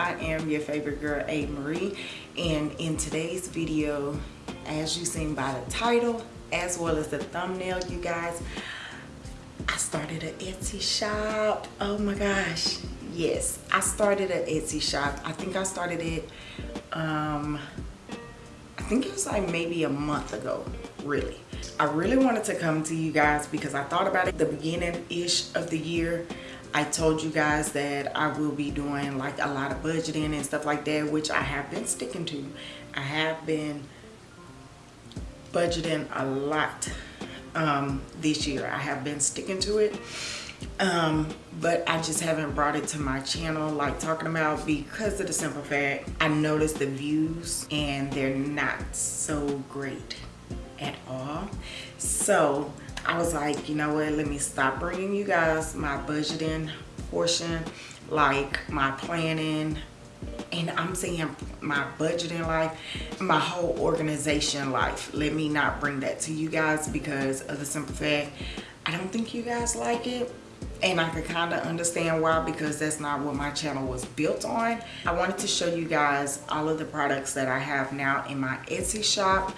i am your favorite girl a. Marie. And in today's video as you seen by the title as well as the thumbnail you guys i started an etsy shop. Oh my gosh. Yes i started an etsy shop. I think i started it um i think it was like maybe a month ago really. I really wanted to come to you guys because i thought about it the beginning ish of the year I told you guys that I will be doing like a lot of budgeting and stuff like that, which I have been sticking to. I have been budgeting a lot um, this year. I have been sticking to it. Um, but I just haven't brought it to my channel like talking about because of the simple fact I noticed the views and they're not so great at all. So I was like, you know what, let me stop bringing you guys my budgeting portion, like my planning, and I'm saying my budgeting life, my whole organization life. Let me not bring that to you guys because of the simple fact, I don't think you guys like it. And I could kind of understand why because that's not what my channel was built on. I wanted to show you guys all of the products that I have now in my Etsy shop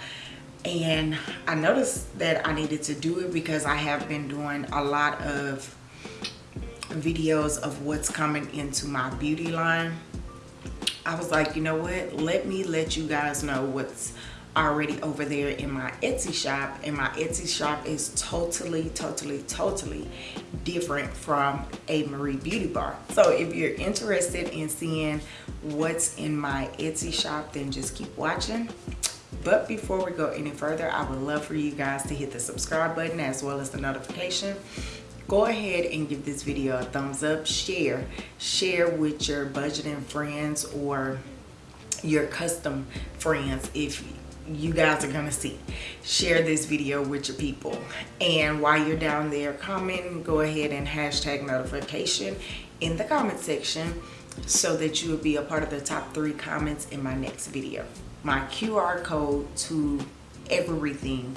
and I noticed that I needed to do it because I have been doing a lot of videos of what's coming into my beauty line. I was like you know what? Let me let you guys know what's already over there in my Etsy shop. And my Etsy shop is totally totally totally different from a Marie Beauty Bar. So if you're interested in seeing what's in my Etsy shop then just keep watching but before we go any further i would love for you guys to hit the subscribe button as well as the notification. Go ahead and give this video a thumbs up. Share. Share with your budgeting friends or your custom friends if you guys are gonna see. Share this video with your people. And while you're down there comment go ahead and hashtag notification in the comment section so that you will be a part of the top three comments in my next video my QR code to everything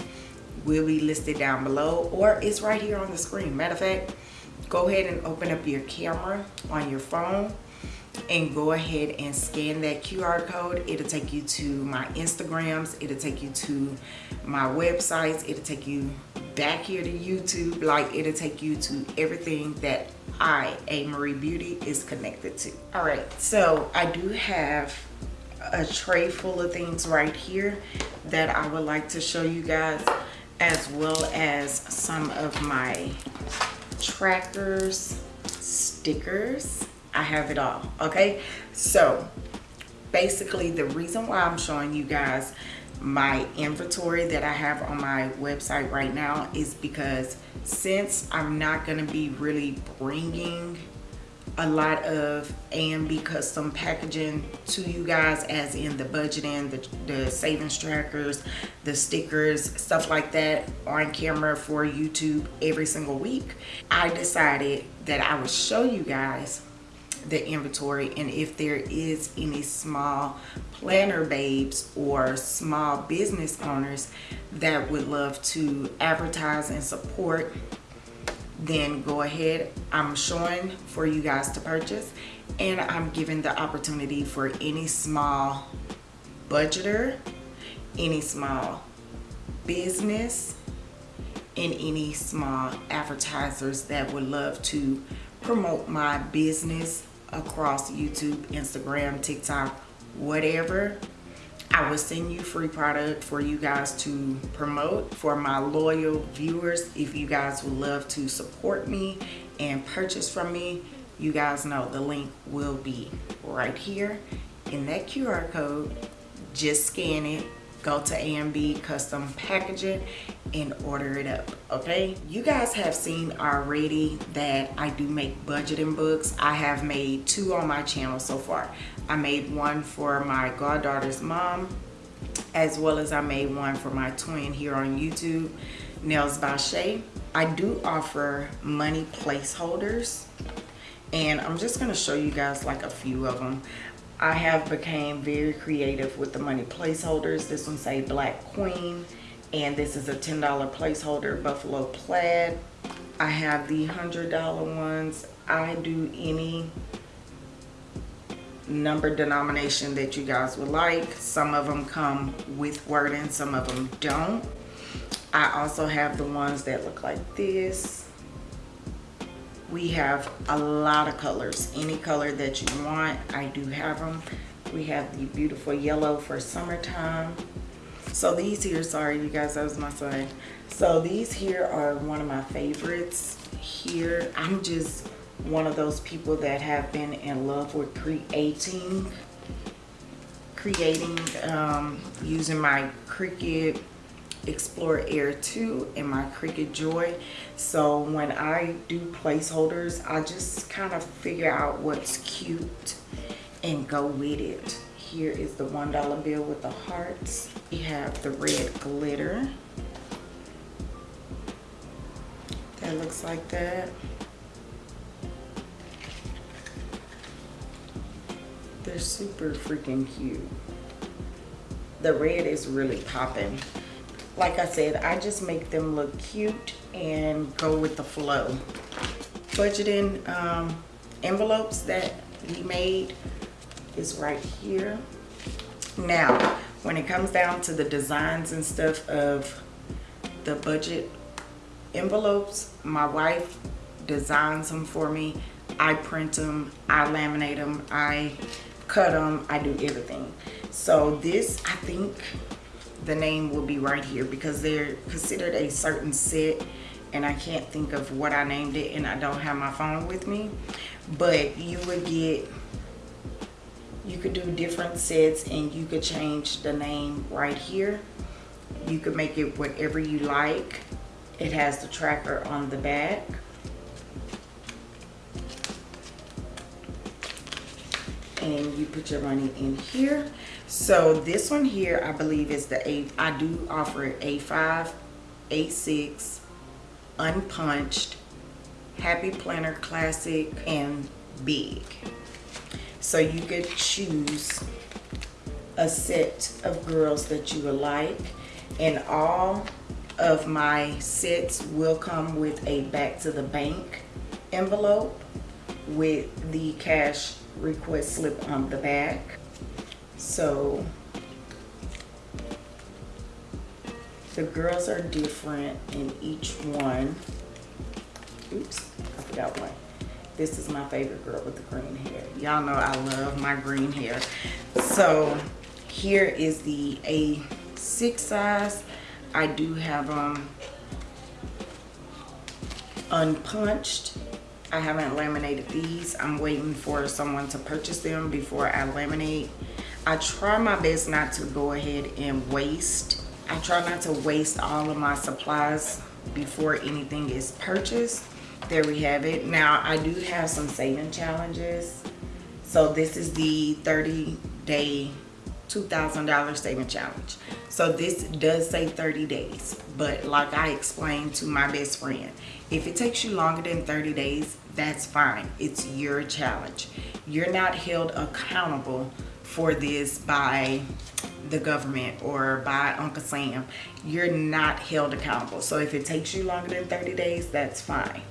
will be listed down below or it's right here on the screen. Matter of fact, go ahead and open up your camera on your phone and go ahead and scan that QR code. It'll take you to my Instagrams. It'll take you to my websites. It'll take you back here to YouTube. Like it'll take you to everything that I, A Marie Beauty, is connected to. All right, so I do have a tray full of things right here that I would like to show you guys as well as some of my trackers stickers. I have it all okay? So basically the reason why I'm showing you guys my inventory that I have on my website right now is because since I'm not to be really bringing a lot of AMB custom packaging to you guys as in the budgeting, the, the savings trackers, the stickers, stuff like that on camera for YouTube every single week. I decided that I would show you guys the inventory and if there is any small planner babes or small business owners that would love to advertise and support then go ahead i'm showing for you guys to purchase and i'm giving the opportunity for any small budgeter any small business and any small advertisers that would love to promote my business across youtube instagram tiktok whatever I will send you free product for you guys to promote for my loyal viewers. If you guys would love to support me and purchase from me, you guys know the link will be right here in that QR code. Just scan it, go to AMB Custom Packaging and order it up, okay? You guys have seen already that I do make budgeting books. I have made two on my channel so far. I made one for my goddaughter's mom, as well as I made one for my twin here on YouTube, Nails by Shay. I do offer money placeholders, and I'm just gonna show you guys like a few of them. I have became very creative with the money placeholders. This one say Black Queen, and this is a $10 placeholder, Buffalo Plaid. I have the $100 ones. I do any number denomination that you guys would like. Some of them come with wording, some of them don't. I also have the ones that look like this. We have a lot of colors. Any color that you want, I do have them. We have the beautiful yellow for summertime. So these here, sorry you guys, that was my son. So these here are one of my favorites here. I'm just one of those people that have been in love with creating creating um, using my Cricut Explore Air 2 and my Cricut Joy. So when I do placeholders, I just kind of figure out what's cute and go with it. Here is the $1 bill with the hearts. We have the red glitter. That looks like that. They're super freaking cute. The red is really popping. Like I said, I just make them look cute and go with the flow. Budgeting um, envelopes that we made is right here. Now, when it comes down to the designs and stuff of the budget envelopes, my wife designs them for me. I print them, I laminate them, I cut them, I do everything. So this, I think the name will be right here because they're considered a certain set and I can't think of what I named it and I don't have my phone with me. But you would get, you could do different sets and you could change the name right here. You could make it whatever you like. It has the tracker on the back. and you put your money in here so this one here i believe is the a i do offer it a5 a6 unpunched happy planner classic and big so you could choose a set of girls that you would like and all of my sets will come with a back to the bank envelope with the cash request slip on the back. So the girls are different in each one. Oops, I forgot one. This is my favorite girl with the green hair. Y'all know I love my green hair. So here is the A6 size. I do have them unpunched I haven't laminated these. I'm waiting for someone to purchase them before I laminate. I try my best not to go ahead and waste. I try not to waste all of my supplies before anything is purchased. There we have it. Now, I do have some saving challenges. So this is the 30 day $2,000 saving challenge. So this does say 30 days, but like I explained to my best friend, if it takes you longer than 30 days, that's fine. It's your challenge. You're not held accountable for this by the government or by Uncle Sam. You're not held accountable. So if it takes you longer than 30 days, that's fine.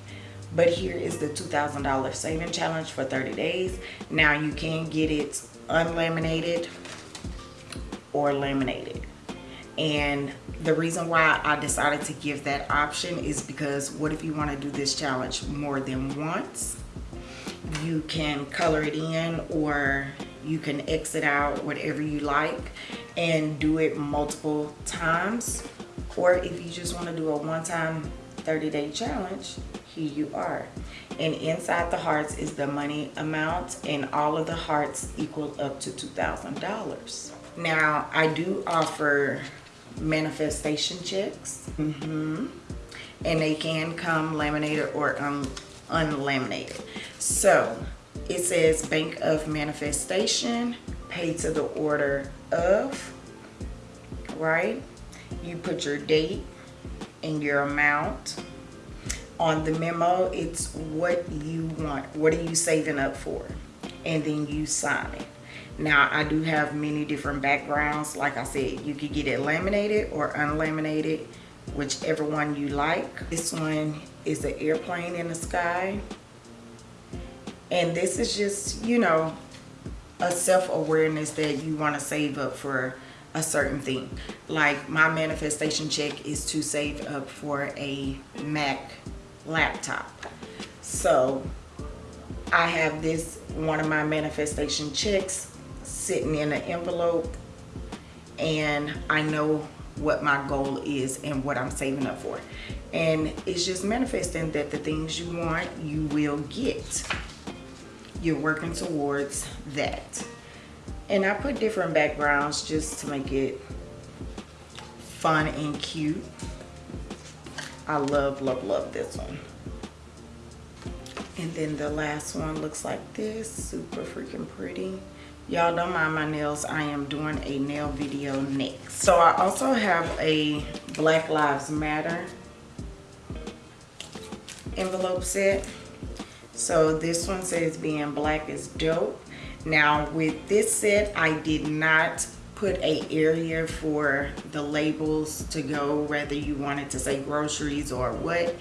But here is the $2,000 saving challenge for 30 days. Now you can get it unlaminated or laminated and the reason why I decided to give that option is because what if you want to do this challenge more than once you can color it in or you can exit out whatever you like and do it multiple times or if you just want to do a one-time 30-day challenge here you are and inside the hearts is the money amount and all of the hearts equal up to two thousand dollars now, I do offer manifestation checks. Mm -hmm. And they can come laminated or un unlaminated. So, it says Bank of Manifestation, pay to the order of, right? You put your date and your amount. On the memo, it's what you want. What are you saving up for? And then you sign it. now I do have many different backgrounds. Like I said, you could get it laminated or unlaminated, whichever one you like. This one is an airplane in the sky. And this is just, you know, a self-awareness that you want to save up for a certain thing. Like my manifestation check is to save up for a mac laptop. So i have this one of my manifestation checks sitting in an envelope and i know what my goal is and what i'm saving up for. And it's just manifesting that the things you want you will get you're working towards that. And I put different backgrounds just to make it fun and cute. I love love love this one. And then the last one looks like this super freaking pretty. Y'all don't mind my nails I am doing a nail video next. So I also have a Black Lives Matter envelope set so this one says being black is dope. Now with this set i did not put a area for the labels to go whether you wanted to say groceries or what.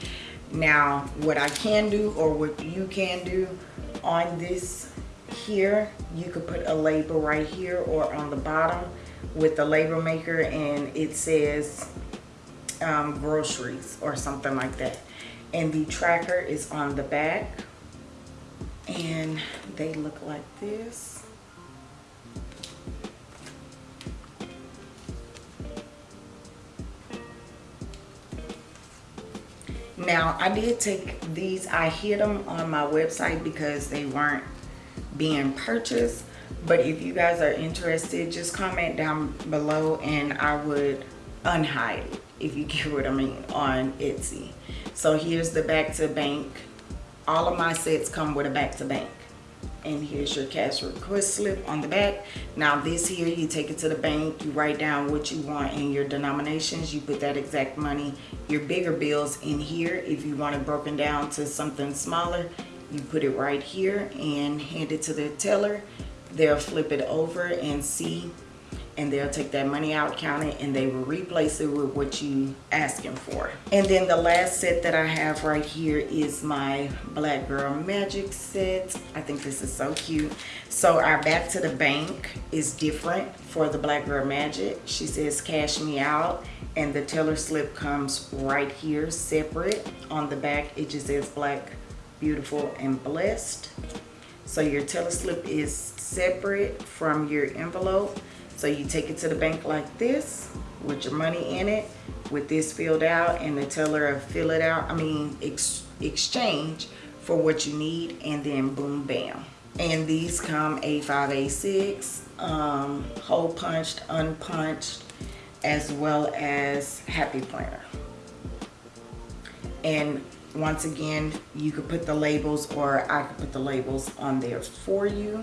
Now what i can do or what you can do on this here you could put a label right here or on the bottom with the label maker and it says um, groceries or something like that. And the tracker is on the back and they look like this. Now I did take these. I hid them on my website because they weren't being purchased. But if you guys are interested just comment down below and I would unhide it if you get what I mean on Etsy. So here's the back to bank all of my sets come with a back to bank and here's your cash request slip on the back. Now this here you take it to the bank you write down what you want in your denominations you put that exact money your bigger bills in here. If you want it broken down to something smaller you put it right here and hand it to the teller. They'll flip it over and see and they'll take that money out count it and they will replace it with what you asking for. And then the last set that i have right here is my black girl magic set. I think this is so cute. So our back to the bank is different for the black girl magic. She says cash me out and the teller slip comes right here separate. On the back it just says black beautiful and blessed. So your teller slip is separate from your envelope so you take it to the bank like this with your money in it with this filled out and the teller fill it out i mean ex exchange for what you need and then boom bam. And these come a5 a6 um hole punched unpunched as well as happy planner. And once again you could put the labels or i could put the labels on there for you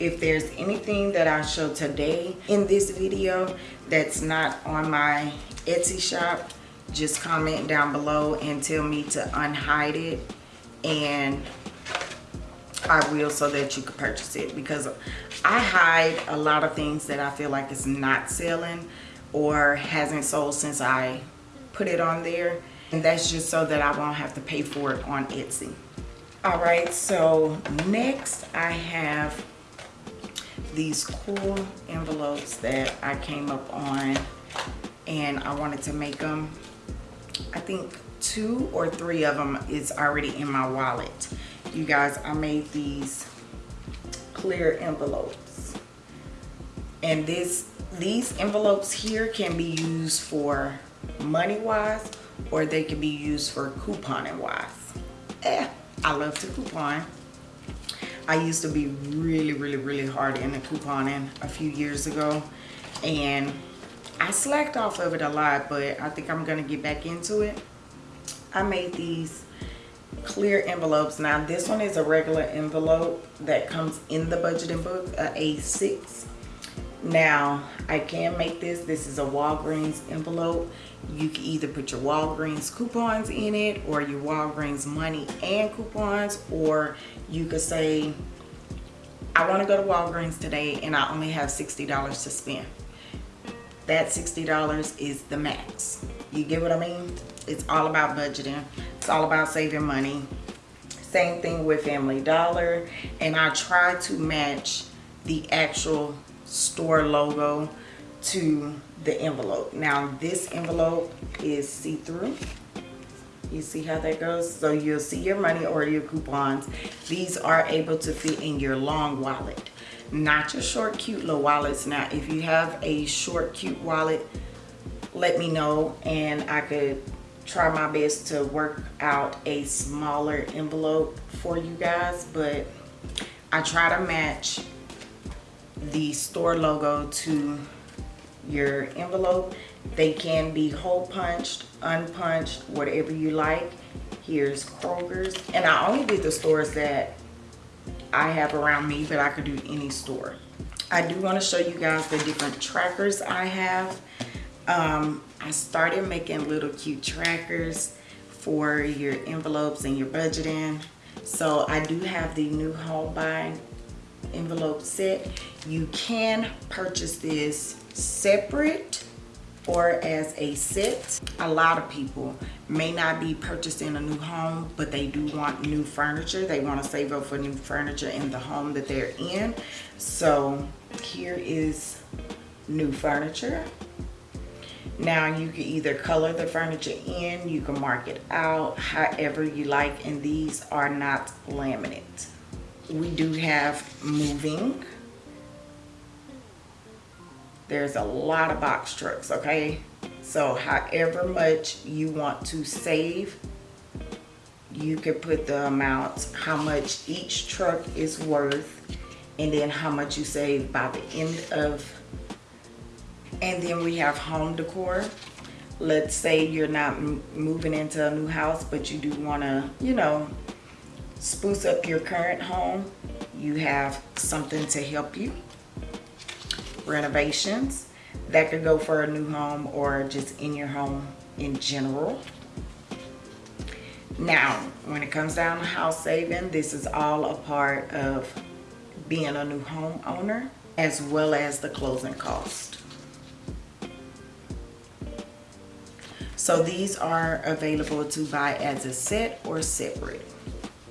if there's anything that I show today in this video that's not on my Etsy shop, just comment down below and tell me to unhide it and I will so that you can purchase it because I hide a lot of things that I feel like is not selling or hasn't sold since I put it on there and that's just so that I won't have to pay for it on Etsy. All right, so next I have these cool envelopes that I came up on and I wanted to make them. I think two or three of them is already in my wallet. You guys, I made these clear envelopes. And this these envelopes here can be used for money wise or they can be used for couponing wise. Eh, I love to coupon. I used to be really, really, really hard in the couponing a few years ago. And I slacked off of it a lot, but I think I'm going to get back into it. I made these clear envelopes. Now, this one is a regular envelope that comes in the budgeting book, a A6. Now, I can make this. This is a Walgreens envelope. You can either put your Walgreens coupons in it or your Walgreens money and coupons or you could say, I want to go to Walgreens today and I only have $60 to spend. That $60 is the max. You get what I mean? It's all about budgeting. It's all about saving money. Same thing with Family Dollar. And I try to match the actual store logo to the envelope. Now this envelope is see-through. You see how that goes? So you'll see your money or your coupons. These are able to fit in your long wallet, not your short, cute little wallets. Now, if you have a short, cute wallet, let me know and I could try my best to work out a smaller envelope for you guys. But I try to match the store logo to your envelope. They can be hole punched unpunched whatever you like. Here's kroger's. And i only did the stores that i have around me but i could do any store. I do want to show you guys the different trackers i have. Um, i started making little cute trackers for your envelopes and your budgeting. So i do have the new home buying envelope set you can purchase this separate or as a set. A lot of people may not be purchasing a new home but they do want new furniture. They want to save up for new furniture in the home that they're in. So here is new furniture. Now you can either color the furniture in you can mark it out however you like and these are not laminate we do have moving. There's a lot of box trucks okay? So however much you want to save you can put the amount how much each truck is worth and then how much you save by the end of and then we have home decor. Let's say you're not moving into a new house but you do want to you know spruce up your current home you have something to help you. Renovations that could go for a new home or just in your home in general. Now when it comes down to house saving this is all a part of being a new homeowner as well as the closing cost. So these are available to buy as a set or separate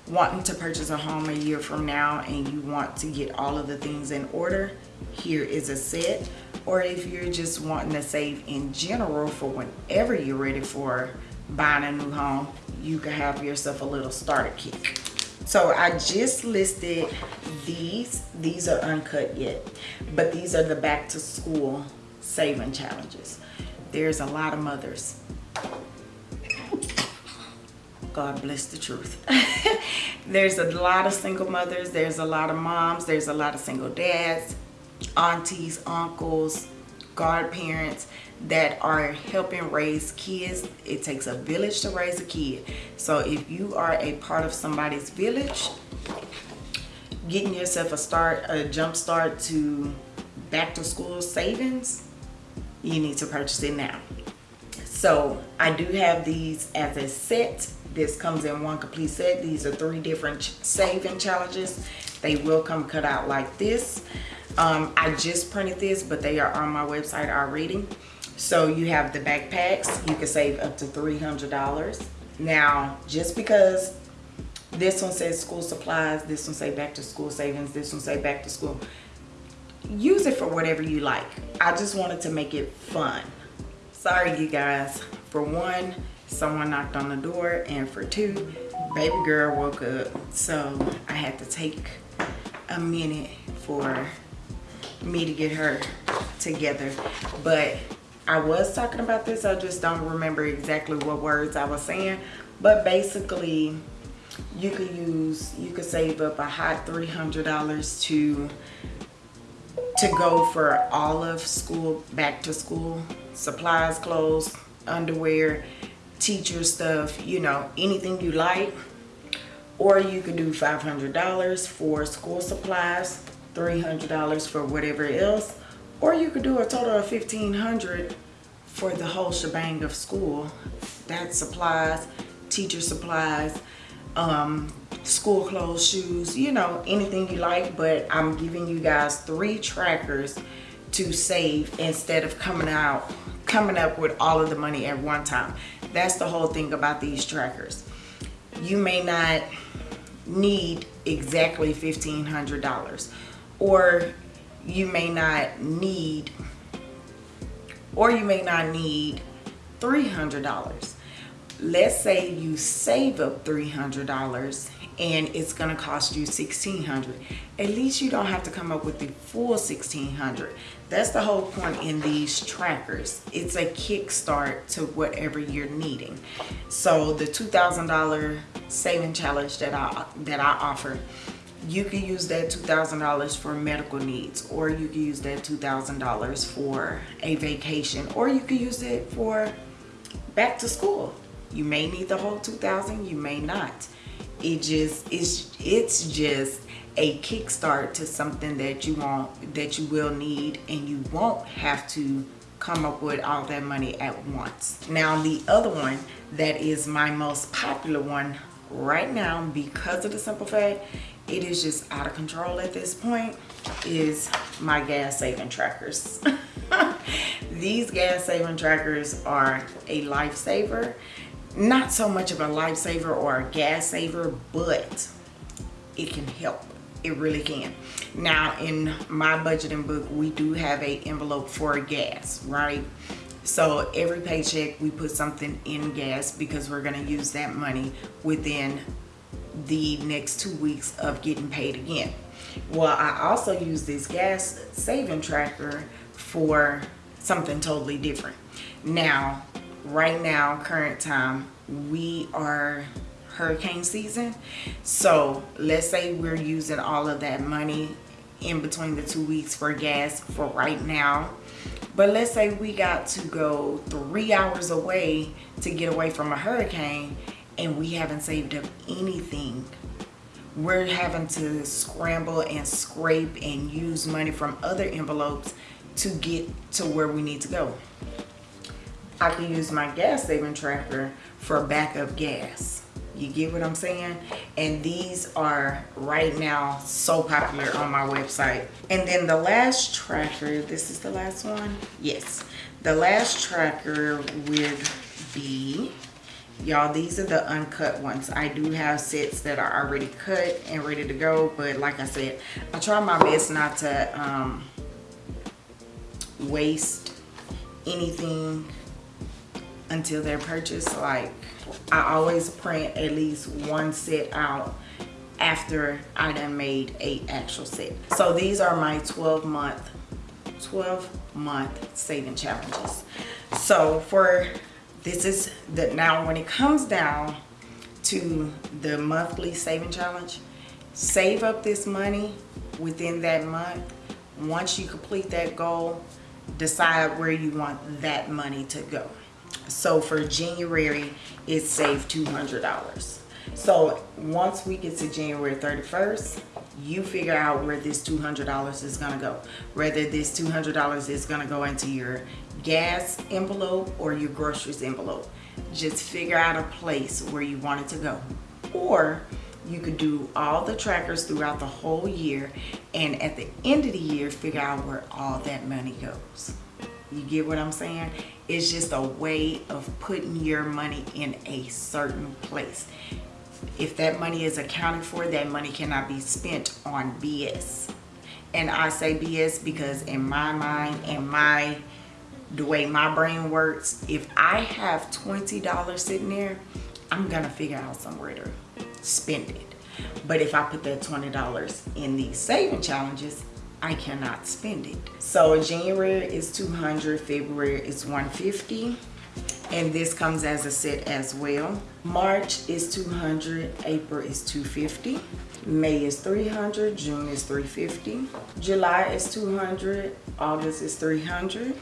wanting to purchase a home a year from now and you want to get all of the things in order here is a set. Or if you're just wanting to save in general for whenever you're ready for buying a new home you can have yourself a little starter kit. So i just listed these. These are uncut yet but these are the back to school saving challenges. There's a lot of mothers God bless the truth. there's a lot of single mothers, there's a lot of moms, there's a lot of single dads, aunties, uncles, godparents that are helping raise kids. It takes a village to raise a kid. So if you are a part of somebody's village, getting yourself a start, a jump start to back to school savings, you need to purchase it now. So I do have these as a set this comes in one complete set. These are three different saving challenges. They will come cut out like this. Um, i just printed this but they are on my website already. So you have the backpacks. You can save up to 300 dollars. Now just because this one says school supplies this one say back to school savings this one say back to school use it for whatever you like. I just wanted to make it fun. Sorry you guys. For one someone knocked on the door and for two baby girl woke up. So i had to take a minute for me to get her together. But i was talking about this i just don't remember exactly what words i was saying. But basically you could use you could save up a hot 300 dollars to to go for all of school back to school supplies clothes underwear teacher stuff, you know, anything you like. Or you could do $500 for school supplies, $300 for whatever else. Or you could do a total of 1,500 for the whole shebang of school. That's supplies, teacher supplies, um, school clothes, shoes, you know, anything you like. But I'm giving you guys three trackers to save instead of coming out coming up with all of the money at one time that's the whole thing about these trackers. You may not need exactly $1,500 or you may not need or you may not need $300 let's say you save up $300 and it's going to cost you 1600 at least you don't have to come up with the full 1600 that's the whole point in these trackers. It's a kickstart to whatever you're needing. So the $2,000 saving challenge that I that I offer you can use that $2,000 for medical needs or you can use that $2,000 for a vacation or you could use it for back to school. You may need the whole 2000 you may not it just it's it's just a kickstart to something that you want that you will need and you won't have to come up with all that money at once. Now the other one that is my most popular one right now because of the simple fact it is just out of control at this point is my gas saving trackers. These gas saving trackers are a lifesaver not so much of a lifesaver or a gas saver but it can help. It really can. Now in my budgeting book we do have a envelope for gas right? So every paycheck we put something in gas because we're going to use that money within the next two weeks of getting paid again. Well i also use this gas saving tracker for something totally different. Now right now current time we are hurricane season. So let's say we're using all of that money in between the two weeks for gas for right now. But let's say we got to go three hours away to get away from a hurricane and we haven't saved up anything. We're having to scramble and scrape and use money from other envelopes to get to where we need to go I can use my gas saving tracker for backup gas. You get what I'm saying? And these are right now so popular on my website. And then the last tracker, this is the last one? Yes. The last tracker would be, y'all, these are the uncut ones. I do have sets that are already cut and ready to go. But like I said, I try my best not to um, waste anything until they're purchased like I always print at least one set out after I done made a actual set. So these are my 12 month 12 month saving challenges. So for this is the now when it comes down to the monthly saving challenge save up this money within that month. Once you complete that goal decide where you want that money to go so for January it saved $200 so once we get to January 31st you figure out where this $200 is to go. Whether this $200 is to go into your gas envelope or your groceries envelope. Just figure out a place where you want it to go. Or you could do all the trackers throughout the whole year and at the end of the year figure out where all that money goes you get what I'm saying? It's just a way of putting your money in a certain place. If that money is accounted for, that money cannot be spent on BS. And I say BS because in my mind and my the way my brain works, if I have $20 sitting there, I'm gonna figure out somewhere to spend it. But if I put that $20 in these saving challenges, I cannot spend it. So January is 200, February is 150 and this comes as a set as well. March is 200, April is 250, May is 300, June is 350, July is 200, August is 300,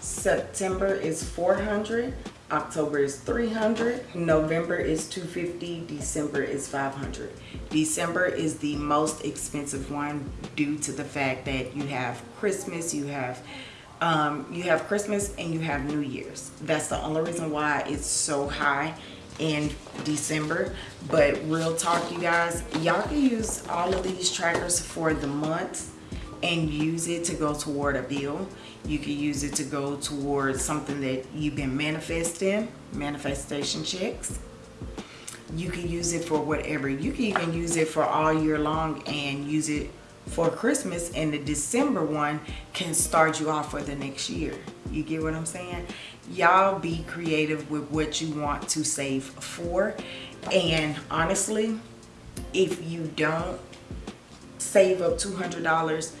September is 400, October is 300, November is 250, December is 500. December is the most expensive one due to the fact that you have Christmas, you have um, you have Christmas and you have New Year's. That's the only reason why it's so high in December. But real talk, you guys, y'all can use all of these trackers for the months and use it to go toward a bill. You can use it to go towards something that you've been manifesting, manifestation checks. you can use it for whatever. You can even use it for all year long and use it for Christmas and the December one can start you off for the next year. You get what I'm saying? Y'all be creative with what you want to save for. And honestly if you don't save up $200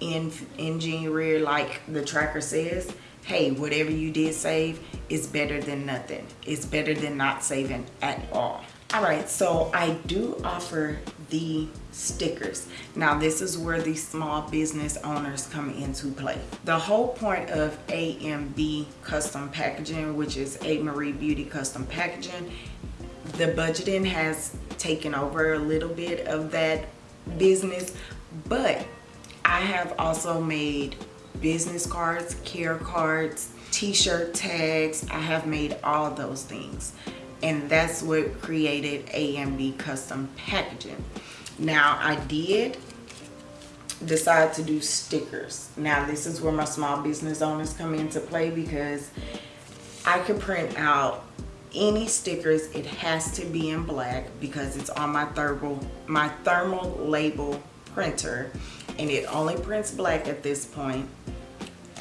in in January like the tracker says hey whatever you did save is better than nothing. It's better than not saving at all. All right so i do offer the stickers. Now this is where the small business owners come into play. The whole point of amb custom packaging which is a marie beauty custom packaging the budgeting has taken over a little bit of that business but i have also made business cards care cards t-shirt tags. I have made all those things. And that's what created AMB custom packaging. Now I did decide to do stickers. Now this is where my small business owners come into play because I could print out any stickers. It has to be in black because it's on my thermal my thermal label printer and it only prints black at this point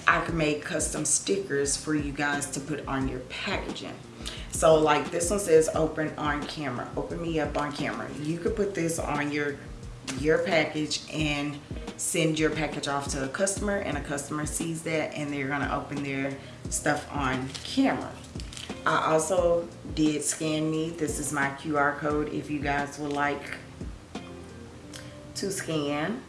I can make custom stickers for you guys to put on your packaging. So like this one says open on camera. Open me up on camera. You could put this on your your package and send your package off to a customer and a customer sees that and they're going to open their stuff on camera. I also did scan me. This is my QR code if you guys would like to scan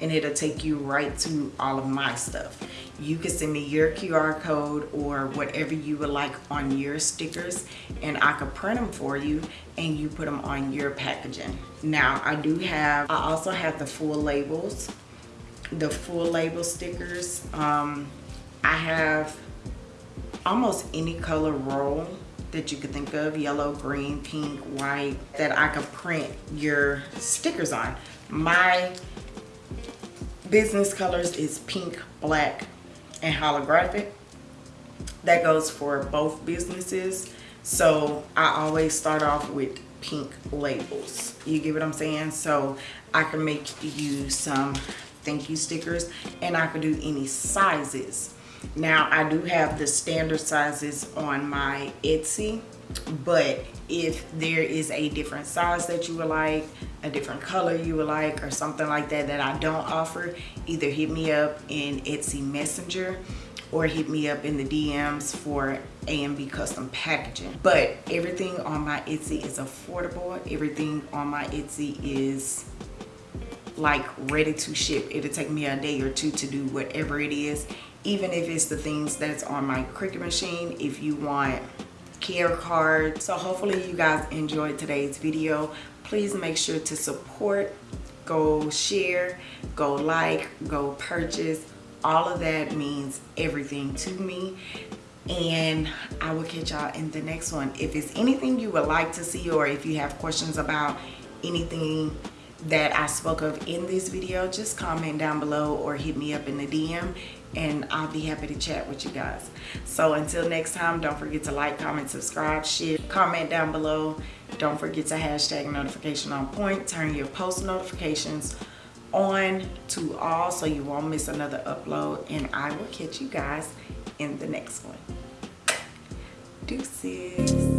and it'll take you right to all of my stuff you can send me your QR code or whatever you would like on your stickers and I could print them for you and you put them on your packaging. Now I do have, I also have the full labels, the full label stickers. Um, I have almost any color roll that you could think of, yellow, green, pink, white, that I could print your stickers on. My business colors is pink, black, and holographic. That goes for both businesses. So I always start off with pink labels. You get what I'm saying? So I can make you some thank you stickers and I can do any sizes. Now I do have the standard sizes on my Etsy, but if there is a different size that you would like, a different color you would like, or something like that that I don't offer, either hit me up in Etsy Messenger or hit me up in the DMs for AMB custom packaging. But everything on my Etsy is affordable. Everything on my Etsy is like ready to ship. It'll take me a day or two to do whatever it is. Even if it's the things that's on my Cricut machine, if you want care card. So hopefully you guys enjoyed today's video. Please make sure to support, go share, go like, go purchase. All of that means everything to me. And I will catch y'all in the next one. If it's anything you would like to see or if you have questions about anything that I spoke of in this video, just comment down below or hit me up in the DM and I'll be happy to chat with you guys. So until next time, don't forget to like, comment, subscribe, share, comment down below. Don't forget to hashtag notification on point, turn your post notifications on to all so you won't miss another upload and I will catch you guys in the next one. Deuces.